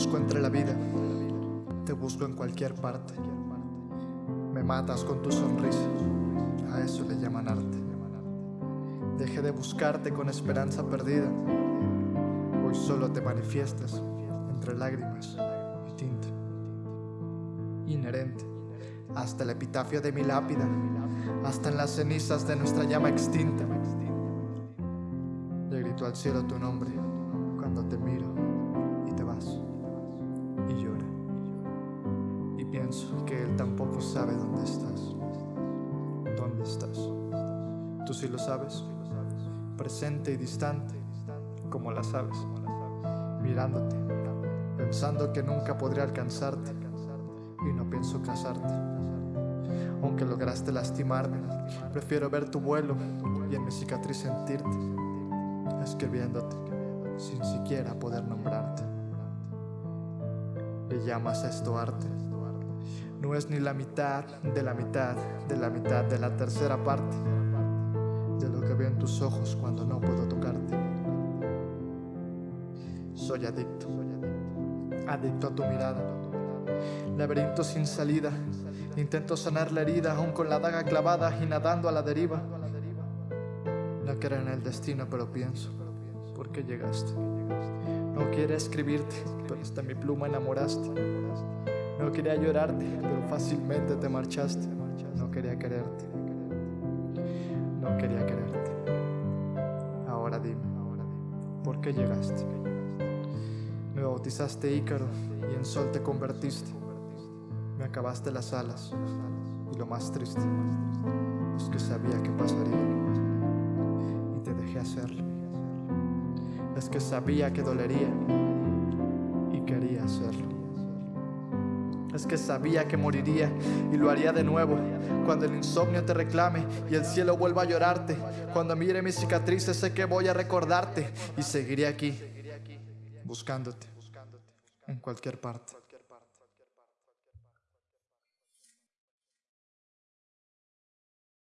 busco entre la vida, te busco en cualquier parte. Me matas con tu sonrisa, a eso le llaman arte. Dejé de buscarte con esperanza perdida, hoy solo te manifiestas entre lágrimas y tinta. Inherente, hasta el epitafio de mi lápida, hasta en las cenizas de nuestra llama extinta. Le grito al cielo tu nombre cuando te miro te vas y llora. Y pienso que él tampoco sabe dónde estás. ¿Dónde estás? Tú sí lo sabes, presente y distante, como la sabes, mirándote, pensando que nunca podré alcanzarte y no pienso casarte. Aunque lograste lastimarme, prefiero ver tu vuelo y en mi cicatriz sentirte, escribiéndote sin siquiera poder nombrarte. Le llamas a esto arte. No es ni la mitad de la mitad de la mitad de la tercera parte de lo que veo en tus ojos cuando no puedo tocarte. Soy adicto, adicto a tu mirada. Laberinto sin salida, intento sanar la herida aún con la daga clavada y nadando a la deriva. No quiero en el destino, pero pienso por qué llegaste. No quiero escribirte, pero hasta mi pluma enamoraste. No quería llorarte, pero fácilmente te marchaste. No quería quererte. No quería quererte. Ahora dime, ¿por qué llegaste? Me bautizaste Ícaro y en sol te convertiste. Me acabaste las alas y lo más triste es que sabía que pasaría y te dejé hacerlo es que sabía que dolería y quería hacerlo. Es que sabía que moriría y lo haría de nuevo cuando el insomnio te reclame y el cielo vuelva a llorarte. Cuando mire mis cicatrices sé que voy a recordarte y seguiré aquí buscándote en cualquier parte.